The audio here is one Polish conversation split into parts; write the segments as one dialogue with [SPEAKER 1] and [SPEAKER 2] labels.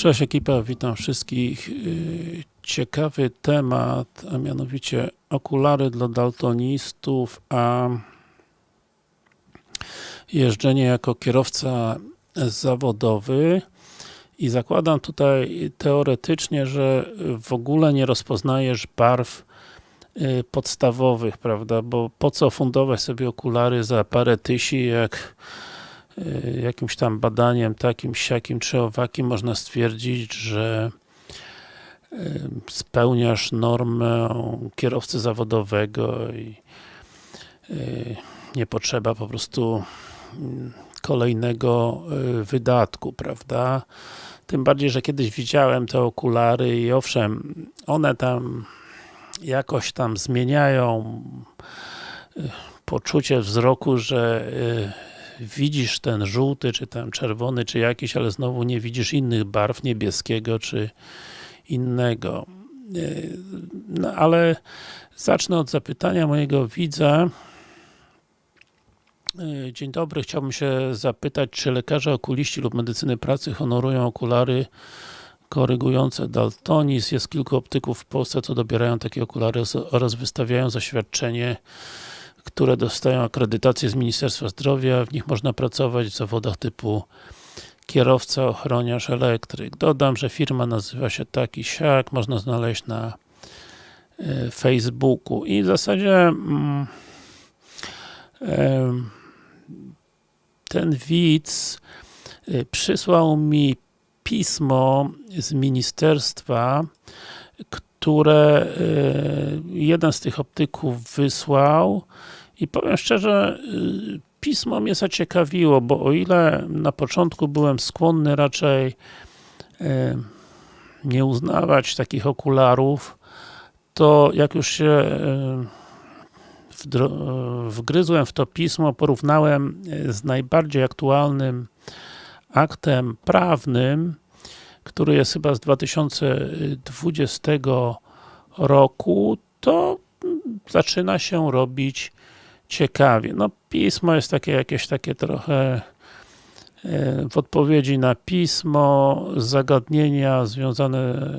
[SPEAKER 1] Cześć ekipa, witam wszystkich. Yy, Ciekawy temat, a mianowicie okulary dla daltonistów, a jeżdżenie jako kierowca zawodowy. I zakładam tutaj teoretycznie, że w ogóle nie rozpoznajesz barw yy, podstawowych, prawda, bo po co fundować sobie okulary za parę tysi, jak jakimś tam badaniem takim, siakim czy owakim można stwierdzić, że yy, spełniasz normę kierowcy zawodowego i nie potrzeba po prostu kolejnego wydatku, prawda? Tym bardziej, że kiedyś widziałem te okulary i owszem, one tam jakoś tam zmieniają poczucie wzroku, że widzisz ten żółty, czy tam czerwony, czy jakiś, ale znowu nie widzisz innych barw, niebieskiego, czy innego. No ale zacznę od zapytania mojego widza. Dzień dobry, chciałbym się zapytać, czy lekarze okuliści lub medycyny pracy honorują okulary korygujące daltonizm. Jest kilku optyków w Polsce, co dobierają takie okulary oraz wystawiają zaświadczenie, które dostają akredytację z Ministerstwa Zdrowia. W nich można pracować w zawodach typu kierowca, ochroniarz, elektryk. Dodam, że firma nazywa się taki siak, można znaleźć na Facebooku i w zasadzie mm, ten widz przysłał mi pismo z ministerstwa, które jeden z tych optyków wysłał i powiem szczerze, pismo mnie zaciekawiło, bo o ile na początku byłem skłonny raczej nie uznawać takich okularów, to jak już się wgryzłem w to pismo, porównałem z najbardziej aktualnym aktem prawnym, który jest chyba z 2020 roku, to zaczyna się robić ciekawie. No pismo jest takie jakieś takie trochę w odpowiedzi na pismo, zagadnienia związane,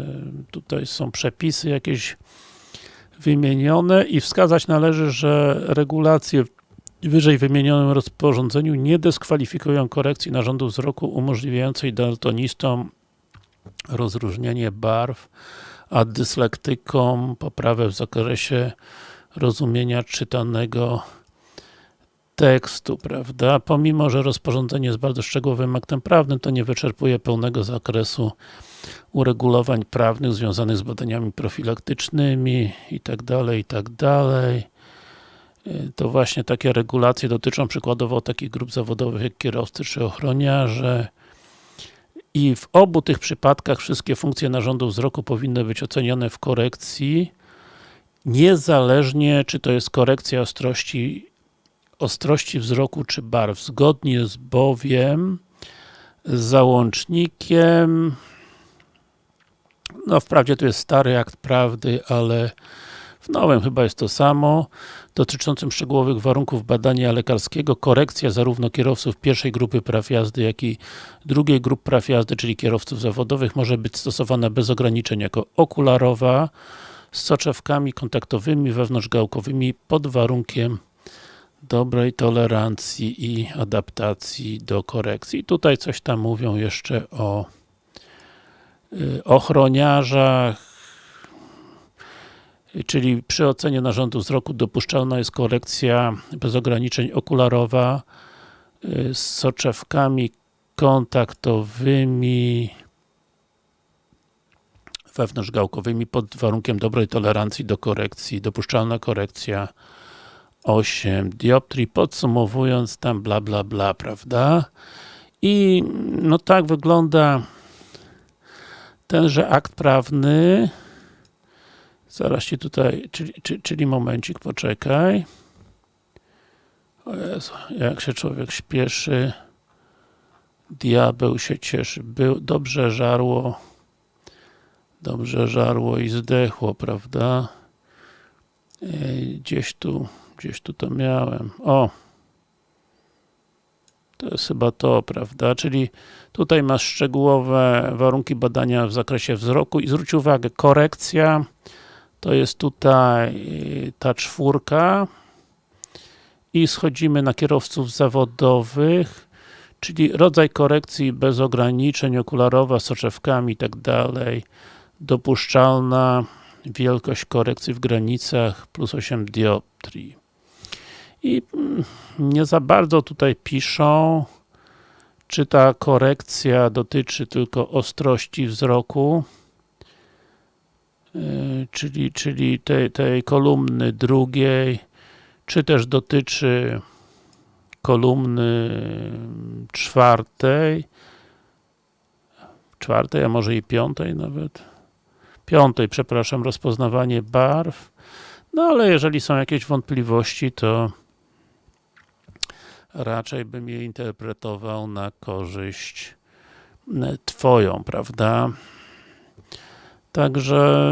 [SPEAKER 1] tutaj są przepisy jakieś wymienione i wskazać należy, że regulacje w wyżej wymienionym rozporządzeniu nie dyskwalifikują korekcji narządu wzroku umożliwiającej daltonistom rozróżnienie barw, a dyslektykom poprawę w zakresie rozumienia czytanego tekstu, prawda? Pomimo, że rozporządzenie jest bardzo szczegółowym aktem prawnym, to nie wyczerpuje pełnego zakresu uregulowań prawnych związanych z badaniami profilaktycznymi i tak dalej, i tak dalej. To właśnie takie regulacje dotyczą przykładowo takich grup zawodowych jak kierowcy czy ochroniarze. I w obu tych przypadkach wszystkie funkcje narządu wzroku powinny być ocenione w korekcji, niezależnie czy to jest korekcja ostrości ostrości wzroku czy barw. Zgodnie z bowiem z załącznikiem no wprawdzie to jest stary akt prawdy, ale w nowym chyba jest to samo dotyczącym szczegółowych warunków badania lekarskiego, korekcja zarówno kierowców pierwszej grupy praw jazdy, jak i drugiej grupy praw jazdy, czyli kierowców zawodowych, może być stosowana bez ograniczeń jako okularowa z soczewkami kontaktowymi wewnątrzgałkowymi pod warunkiem dobrej tolerancji i adaptacji do korekcji. Tutaj coś tam mówią jeszcze o ochroniarzach, czyli przy ocenie narządu wzroku dopuszczalna jest korekcja bez ograniczeń okularowa z soczewkami kontaktowymi wewnątrzgałkowymi pod warunkiem dobrej tolerancji do korekcji. Dopuszczalna korekcja 8 dioptrii, podsumowując tam bla bla bla, prawda? I no tak wygląda tenże akt prawny. Zaraz ci tutaj, czyli, czyli, czyli momencik, poczekaj. O Jezu, jak się człowiek śpieszy. Diabeł się cieszy, Był, dobrze żarło. Dobrze żarło i zdechło, prawda? Gdzieś tu, gdzieś tu to miałem. O! To jest chyba to, prawda? Czyli tutaj masz szczegółowe warunki badania w zakresie wzroku i zwróć uwagę, korekcja to jest tutaj y, ta czwórka i schodzimy na kierowców zawodowych, czyli rodzaj korekcji bez ograniczeń, okularowa, soczewkami i tak dalej, dopuszczalna wielkość korekcji w granicach plus 8 dioptrii. I mm, nie za bardzo tutaj piszą, czy ta korekcja dotyczy tylko ostrości wzroku, yy, czyli, czyli tej, tej kolumny drugiej, czy też dotyczy kolumny czwartej, czwartej, a może i piątej nawet, piątej, przepraszam, rozpoznawanie barw, no ale jeżeli są jakieś wątpliwości, to raczej bym je interpretował na korzyść e, twoją, prawda? Także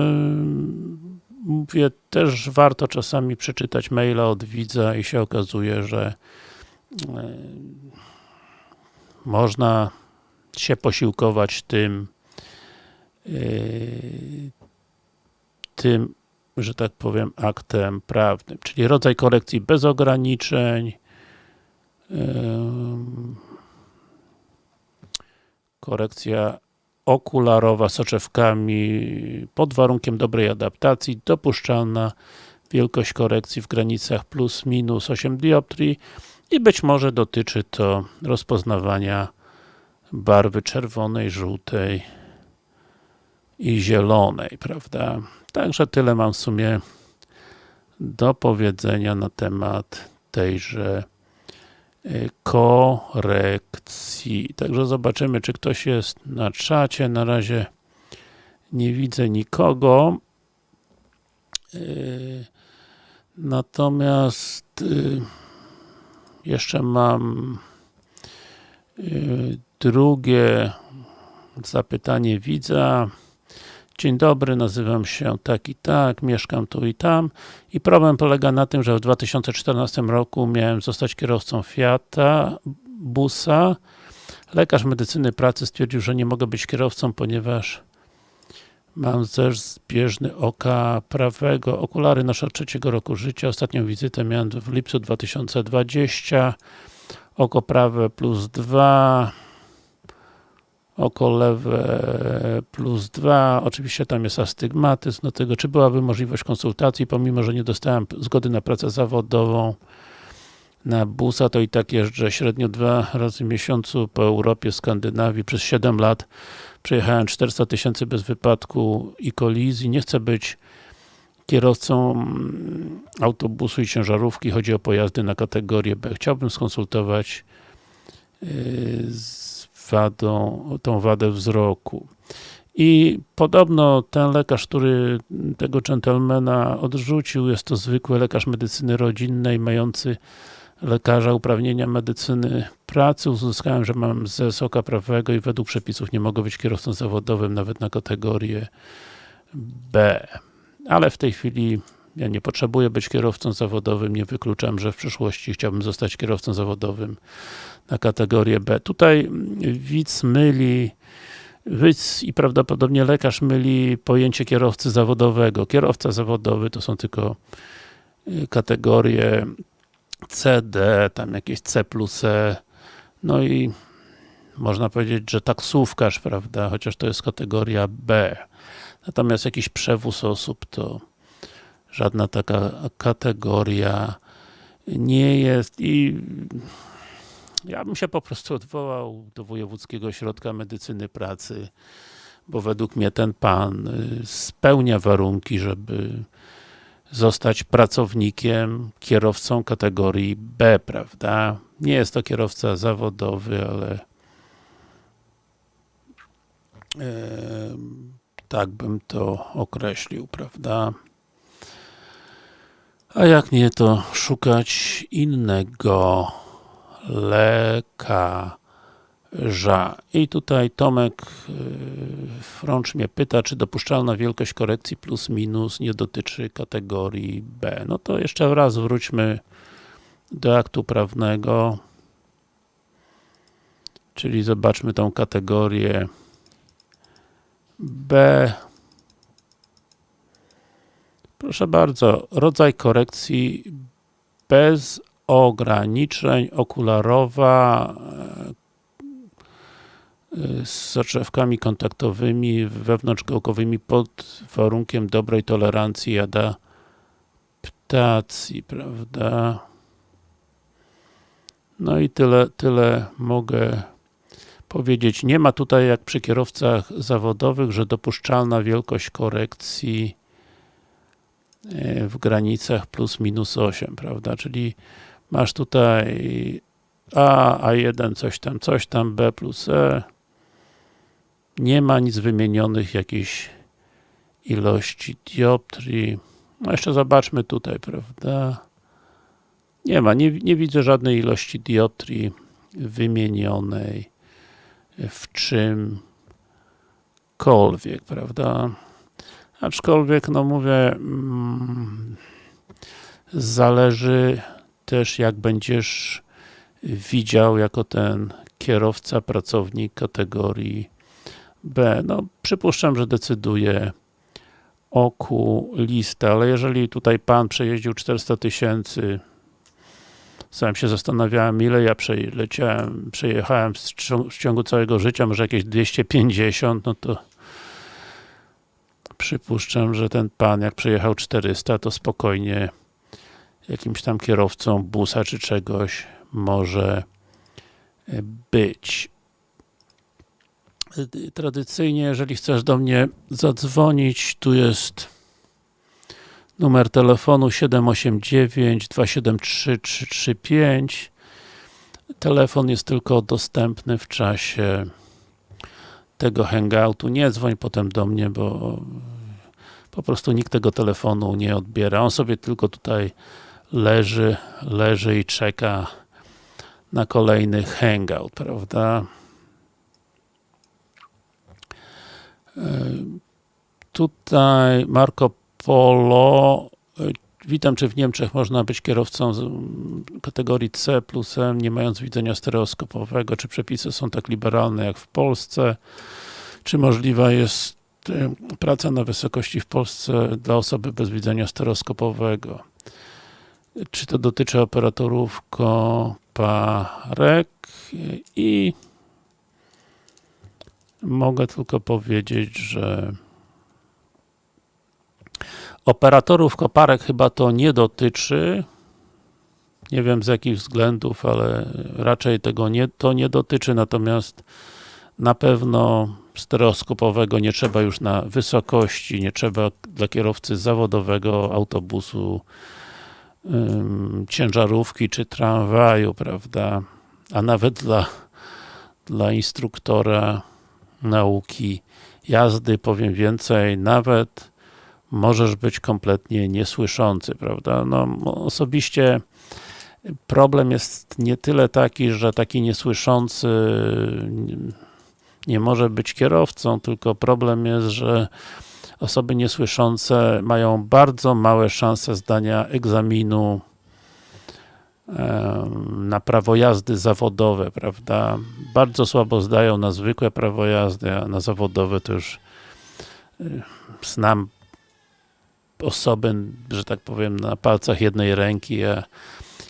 [SPEAKER 1] mówię, też warto czasami przeczytać maila od widza i się okazuje, że e, można się posiłkować tym e, tym, że tak powiem, aktem prawnym, czyli rodzaj korekcji bez ograniczeń, korekcja okularowa soczewkami pod warunkiem dobrej adaptacji, dopuszczalna wielkość korekcji w granicach plus minus 8 dioptrii i być może dotyczy to rozpoznawania barwy czerwonej, żółtej i zielonej, prawda? Także tyle mam w sumie do powiedzenia na temat tejże korekcji. Także zobaczymy, czy ktoś jest na czacie. Na razie nie widzę nikogo. Y, natomiast y, jeszcze mam drugie zapytanie widza. Dzień dobry, nazywam się tak i tak, mieszkam tu i tam i problem polega na tym, że w 2014 roku miałem zostać kierowcą Fiata, busa. Lekarz medycyny pracy stwierdził, że nie mogę być kierowcą, ponieważ mam też zbieżny oka prawego. Okulary noszę od trzeciego roku życia. Ostatnią wizytę miałem w lipcu 2020. Oko prawe plus 2 oko lewe plus 2, oczywiście tam jest astygmatyzm do tego, czy byłaby możliwość konsultacji, pomimo, że nie dostałem zgody na pracę zawodową na busa, to i tak jeżdżę średnio dwa razy w miesiącu po Europie, Skandynawii, przez 7 lat przejechałem 400 tysięcy bez wypadku i kolizji, nie chcę być kierowcą mm, autobusu i ciężarówki, chodzi o pojazdy na kategorię B. Chciałbym skonsultować yy, z wadą, tą wadę wzroku. I podobno ten lekarz, który tego dżentelmena odrzucił, jest to zwykły lekarz medycyny rodzinnej, mający lekarza uprawnienia medycyny pracy. Uzyskałem, że mam ze oka prawego i według przepisów nie mogę być kierowcą zawodowym nawet na kategorię B. Ale w tej chwili ja nie potrzebuję być kierowcą zawodowym, nie wykluczam, że w przyszłości chciałbym zostać kierowcą zawodowym na kategorię B. Tutaj widz myli widz i prawdopodobnie lekarz myli pojęcie kierowcy zawodowego. Kierowca zawodowy to są tylko y, kategorie C, D, tam jakieś C plus E, no i można powiedzieć, że taksówkarz, prawda, chociaż to jest kategoria B. Natomiast jakiś przewóz osób to żadna taka kategoria nie jest i ja bym się po prostu odwołał do Wojewódzkiego Ośrodka Medycyny Pracy, bo według mnie ten pan y, spełnia warunki, żeby zostać pracownikiem, kierowcą kategorii B, prawda? Nie jest to kierowca zawodowy, ale e, tak bym to określił, prawda? A jak nie, to szukać innego lekarza. I tutaj Tomek y, Frącz mnie pyta, czy dopuszczalna wielkość korekcji plus minus nie dotyczy kategorii B. No to jeszcze raz wróćmy do aktu prawnego. czyli zobaczmy tą kategorię B. Proszę bardzo, rodzaj korekcji bez ograniczeń, okularowa e, z zaczewkami kontaktowymi wewnątrzgałkowymi pod warunkiem dobrej tolerancji adaptacji, prawda? No i tyle, tyle mogę powiedzieć. Nie ma tutaj jak przy kierowcach zawodowych, że dopuszczalna wielkość korekcji w granicach plus minus 8, prawda? Czyli masz tutaj A, A1, coś tam, coś tam, B plus E. Nie ma nic wymienionych jakiejś ilości dioptrii. No jeszcze zobaczmy tutaj, prawda? Nie ma, nie, nie widzę żadnej ilości dioptrii wymienionej w czymkolwiek, prawda? Aczkolwiek, no mówię, mm, zależy też jak będziesz widział jako ten kierowca, pracownik kategorii B. No, przypuszczam, że decyduje okulista, ale jeżeli tutaj pan przejeździł 400 tysięcy sam się zastanawiałem, ile ja przejechałem w ciągu całego życia, może jakieś 250, no to przypuszczam, że ten pan, jak przejechał 400, to spokojnie jakimś tam kierowcą busa czy czegoś może być. Tradycyjnie, jeżeli chcesz do mnie zadzwonić, tu jest numer telefonu 789 273 335 telefon jest tylko dostępny w czasie tego hangoutu, nie dzwoń potem do mnie, bo po prostu nikt tego telefonu nie odbiera, on sobie tylko tutaj leży, leży i czeka na kolejny hangout, prawda? E, tutaj Marco Polo. Witam, czy w Niemczech można być kierowcą kategorii C plus M, nie mając widzenia stereoskopowego? Czy przepisy są tak liberalne jak w Polsce? Czy możliwa jest y, praca na wysokości w Polsce dla osoby bez widzenia stereoskopowego? Czy to dotyczy operatorów koparek? I mogę tylko powiedzieć, że Operatorów koparek chyba to nie dotyczy. Nie wiem z jakich względów, ale raczej tego nie, to nie dotyczy, natomiast na pewno stereoskopowego nie trzeba już na wysokości, nie trzeba dla kierowcy zawodowego autobusu, ym, ciężarówki czy tramwaju, prawda, a nawet dla, dla instruktora nauki jazdy, powiem więcej, nawet możesz być kompletnie niesłyszący, prawda? No, osobiście problem jest nie tyle taki, że taki niesłyszący nie może być kierowcą, tylko problem jest, że osoby niesłyszące mają bardzo małe szanse zdania egzaminu na prawo jazdy zawodowe, prawda? Bardzo słabo zdają na zwykłe prawo jazdy, a na zawodowe to już y, znam osoby, że tak powiem, na palcach jednej ręki, a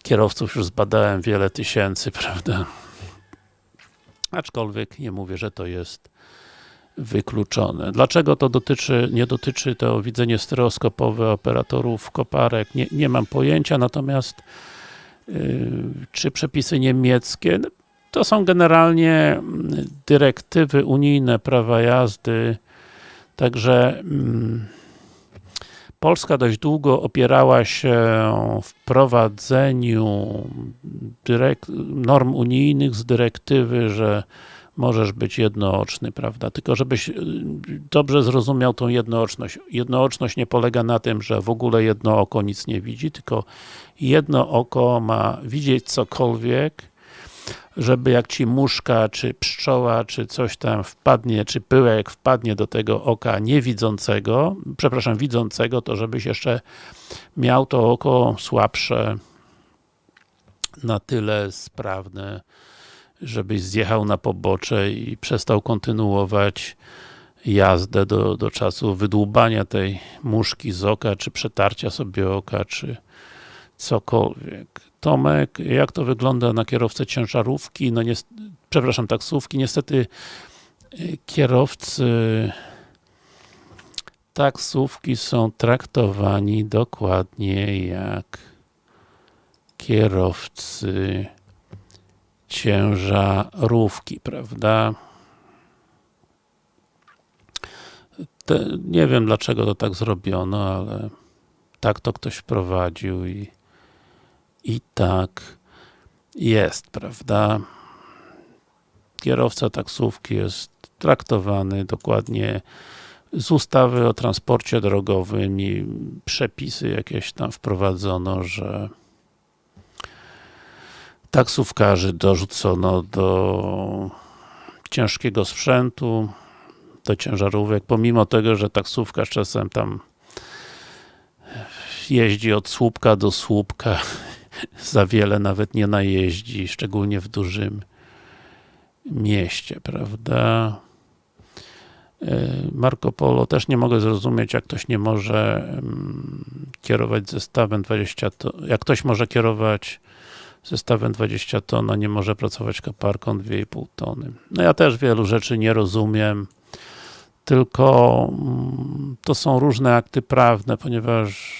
[SPEAKER 1] kierowców już zbadałem wiele tysięcy, prawda? Aczkolwiek nie mówię, że to jest wykluczone. Dlaczego to dotyczy, nie dotyczy to widzenie stereoskopowe operatorów koparek? Nie, nie mam pojęcia, natomiast yy, czy przepisy niemieckie? To są generalnie dyrektywy unijne prawa jazdy, także yy, Polska dość długo opierała się w prowadzeniu norm unijnych z dyrektywy, że możesz być jednooczny, prawda? Tylko żebyś y, dobrze zrozumiał tą jednooczność. Jednooczność nie polega na tym, że w ogóle jedno oko nic nie widzi, tylko jedno oko ma widzieć cokolwiek, żeby jak ci muszka, czy pszczoła, czy coś tam wpadnie, czy pyłek wpadnie do tego oka niewidzącego, przepraszam, widzącego, to żebyś jeszcze miał to oko słabsze na tyle sprawne, żebyś zjechał na pobocze i przestał kontynuować jazdę do, do czasu wydłubania tej muszki z oka, czy przetarcia sobie oka, czy cokolwiek. Tomek, jak to wygląda na kierowcę ciężarówki, no nie, przepraszam, taksówki, niestety y, kierowcy taksówki są traktowani dokładnie jak kierowcy ciężarówki, prawda? Te, nie wiem dlaczego to tak zrobiono, ale tak to ktoś wprowadził i, i tak jest, prawda? Kierowca taksówki jest traktowany dokładnie z ustawy o transporcie drogowym i przepisy jakieś tam wprowadzono, że taksówkarzy dorzucono do ciężkiego sprzętu, do ciężarówek, pomimo tego, że taksówkarz czasem tam jeździ od słupka do słupka, za wiele nawet nie najeździ, szczególnie w dużym mieście, prawda? E, Marco Polo też nie mogę zrozumieć, jak ktoś nie może kierować zestawem 20 ton, jak ktoś może kierować zestawem 20 ton, a nie może pracować koparką 2,5 tony. No ja też wielu rzeczy nie rozumiem, tylko mm, to są różne akty prawne, ponieważ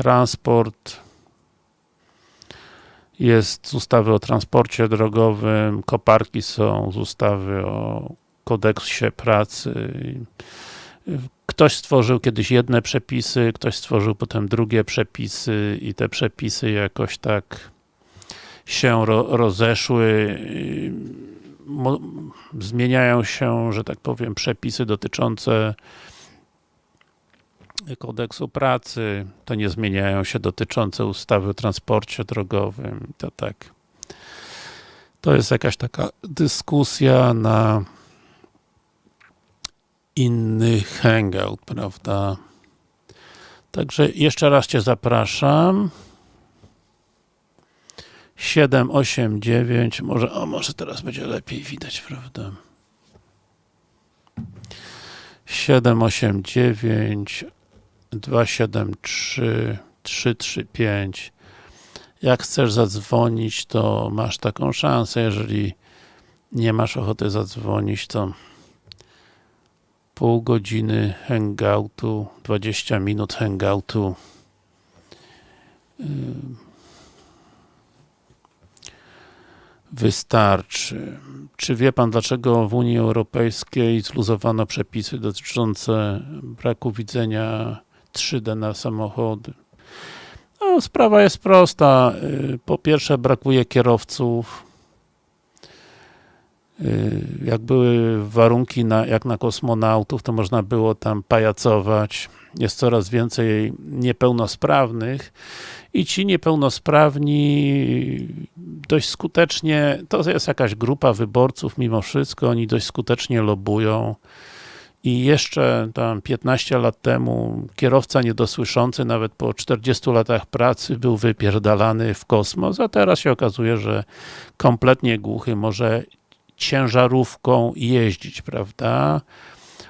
[SPEAKER 1] transport jest z ustawy o transporcie drogowym, koparki są z ustawy o kodeksie pracy. Ktoś stworzył kiedyś jedne przepisy, ktoś stworzył potem drugie przepisy i te przepisy jakoś tak się ro rozeszły. Zmieniają się, że tak powiem, przepisy dotyczące kodeksu pracy, to nie zmieniają się dotyczące ustawy o transporcie drogowym, to tak. To jest jakaś taka dyskusja na inny hangout, prawda? Także jeszcze raz Cię zapraszam. 7, 8, 9, może, o może teraz będzie lepiej widać, prawda? 7, 8, 9, 273 335 jak chcesz zadzwonić, to masz taką szansę, jeżeli nie masz ochoty zadzwonić, to pół godziny hangoutu, 20 minut hangoutu. Yy, wystarczy. Czy wie Pan, dlaczego w Unii Europejskiej zluzowano przepisy dotyczące braku widzenia 3D na samochody. No, sprawa jest prosta. Y, po pierwsze brakuje kierowców. Y, jak były warunki na, jak na kosmonautów, to można było tam pajacować. Jest coraz więcej niepełnosprawnych i ci niepełnosprawni dość skutecznie, to jest jakaś grupa wyborców mimo wszystko, oni dość skutecznie lobują i jeszcze tam 15 lat temu kierowca niedosłyszący nawet po 40 latach pracy był wypierdalany w kosmos, a teraz się okazuje, że kompletnie głuchy może ciężarówką jeździć, prawda?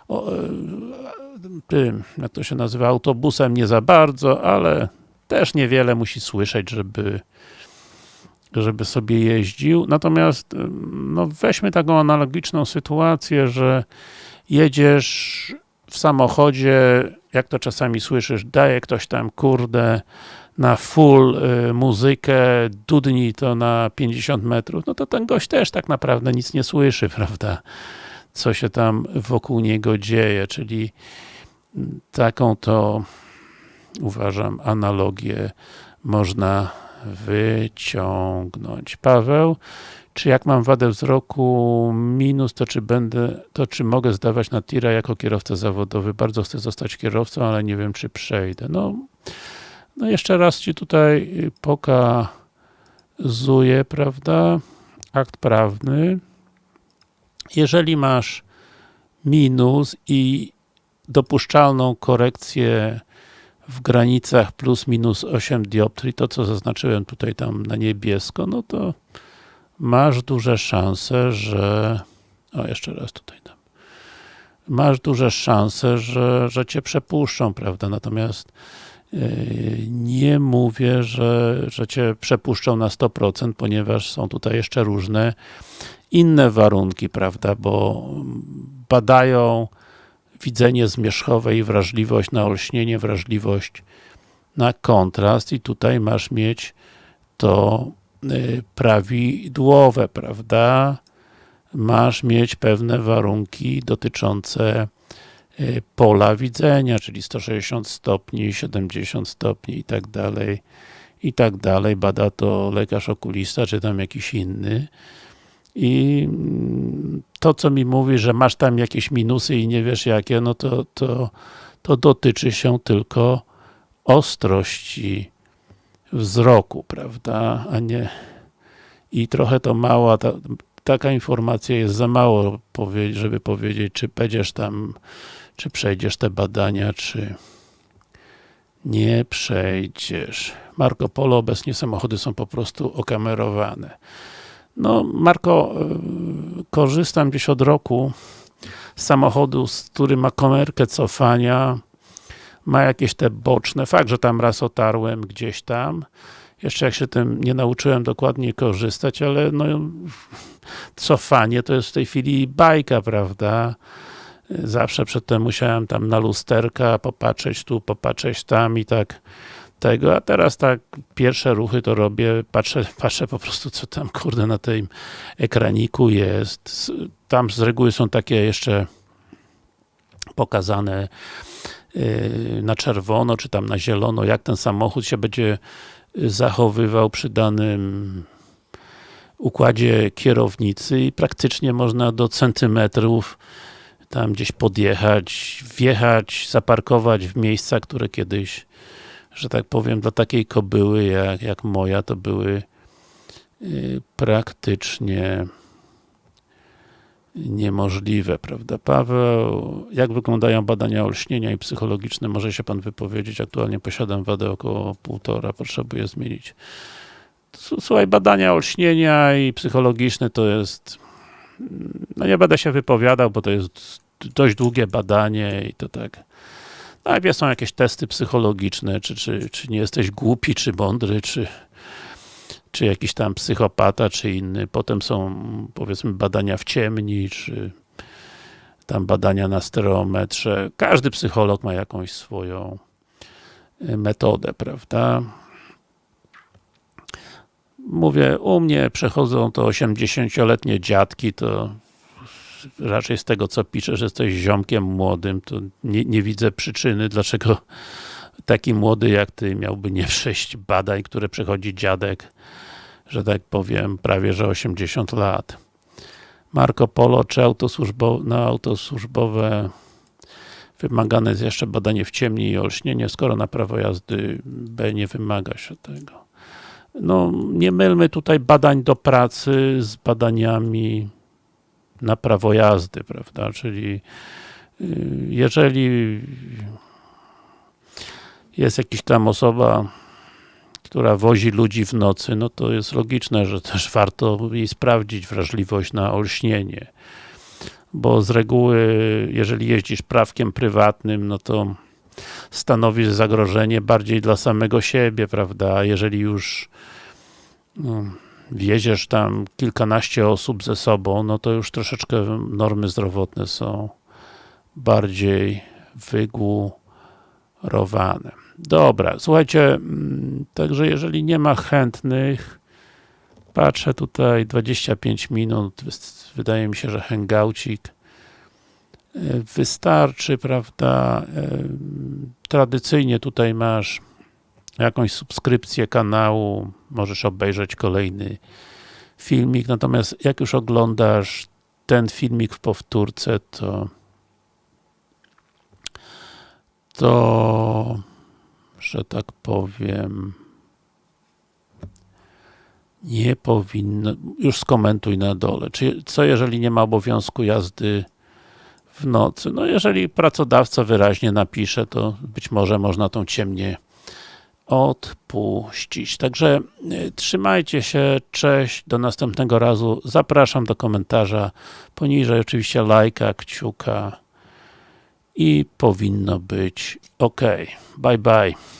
[SPEAKER 1] O, e, tym, jak to się nazywa, autobusem nie za bardzo, ale też niewiele musi słyszeć, żeby żeby sobie jeździł. Natomiast no weźmy taką analogiczną sytuację, że jedziesz w samochodzie, jak to czasami słyszysz, daje ktoś tam, kurde, na full y, muzykę, dudni to na 50 metrów, no to ten gość też tak naprawdę nic nie słyszy, prawda? Co się tam wokół niego dzieje, czyli taką to uważam analogię można wyciągnąć. Paweł, czy jak mam wadę wzroku minus, to czy będę, to czy mogę zdawać na tira jako kierowca zawodowy? Bardzo chcę zostać kierowcą, ale nie wiem, czy przejdę. No, no jeszcze raz Ci tutaj pokazuję, prawda, akt prawny. Jeżeli masz minus i dopuszczalną korekcję w granicach plus minus 8 dioptrii, to co zaznaczyłem tutaj tam na niebiesko, no to masz duże szanse, że o, jeszcze raz tutaj tam masz duże szanse, że, że cię przepuszczą, prawda, natomiast yy, nie mówię, że, że cię przepuszczą na 100%, ponieważ są tutaj jeszcze różne inne warunki, prawda, bo badają widzenie zmierzchowe i wrażliwość na olśnienie, wrażliwość na kontrast i tutaj masz mieć to prawidłowe, prawda? Masz mieć pewne warunki dotyczące y, pola widzenia, czyli 160 stopni, 70 stopni i tak dalej, i tak dalej. Bada to lekarz okulista, czy tam jakiś inny. I mm, to, co mi mówi, że masz tam jakieś minusy i nie wiesz jakie, no to, to, to dotyczy się tylko ostrości wzroku, prawda, a nie i trochę to mała, ta, taka informacja jest za mało, żeby powiedzieć, czy będziesz tam, czy przejdziesz te badania, czy nie przejdziesz. Marco Polo, obecnie samochody są po prostu okamerowane. No, Marko, y, korzystam gdzieś od roku z samochodu, który ma komerkę cofania, ma jakieś te boczne, fakt, że tam raz otarłem gdzieś tam, jeszcze jak się tym nie nauczyłem dokładnie korzystać, ale no, cofanie to jest w tej chwili bajka, prawda? Zawsze przedtem musiałem tam na lusterka popatrzeć tu, popatrzeć tam i tak tego, a teraz tak pierwsze ruchy to robię, patrzę, patrzę po prostu co tam kurde na tym ekraniku jest. Tam z reguły są takie jeszcze pokazane na czerwono, czy tam na zielono, jak ten samochód się będzie zachowywał przy danym układzie kierownicy i praktycznie można do centymetrów tam gdzieś podjechać, wjechać, zaparkować w miejsca, które kiedyś że tak powiem, dla takiej kobyły jak, jak moja, to były y, praktycznie niemożliwe, prawda? Paweł, jak wyglądają badania olśnienia i psychologiczne? Może się Pan wypowiedzieć? Aktualnie posiadam wadę około półtora, potrzebuję zmienić. Słuchaj, badania olśnienia i psychologiczne to jest no nie będę się wypowiadał, bo to jest dość długie badanie i to tak Najpierw są jakieś testy psychologiczne, czy, czy, czy nie jesteś głupi, czy mądry, czy, czy jakiś tam psychopata, czy inny. Potem są, powiedzmy, badania w ciemni, czy tam badania na stereometrze. Każdy psycholog ma jakąś swoją e, metodę, prawda? Mówię, u mnie przechodzą to 80-letnie dziadki, to raczej z tego co pisze, że jesteś ziomkiem młodym, to nie, nie widzę przyczyny, dlaczego taki młody jak ty miałby nie przejść badań, które przechodzi dziadek, że tak powiem, prawie że 80 lat. Marco Polo, czy autosłużbo, na autosłużbowe wymagane jest jeszcze badanie w ciemni i olśnienie, skoro na prawo jazdy B nie wymaga się tego. No, nie mylmy tutaj badań do pracy z badaniami na prawo jazdy, prawda, czyli y, jeżeli jest jakaś tam osoba, która wozi ludzi w nocy, no to jest logiczne, że też warto jej sprawdzić wrażliwość na olśnienie. Bo z reguły, jeżeli jeździsz prawkiem prywatnym, no to stanowisz zagrożenie bardziej dla samego siebie, prawda, jeżeli już no, tam kilkanaście osób ze sobą, no to już troszeczkę normy zdrowotne są bardziej wygórowane. Dobra, słuchajcie, mm, także jeżeli nie ma chętnych, patrzę tutaj 25 minut, wydaje mi się, że hangoucik. E, wystarczy, prawda, e, tradycyjnie tutaj masz jakąś subskrypcję kanału, możesz obejrzeć kolejny filmik, natomiast jak już oglądasz ten filmik w powtórce, to to, że tak powiem, nie powinno, już skomentuj na dole. Czy, co jeżeli nie ma obowiązku jazdy w nocy. No jeżeli pracodawca wyraźnie napisze, to być może można tą ciemnię odpuścić. Także y, trzymajcie się, cześć, do następnego razu. Zapraszam do komentarza, poniżej oczywiście lajka, kciuka i powinno być ok. Bye bye.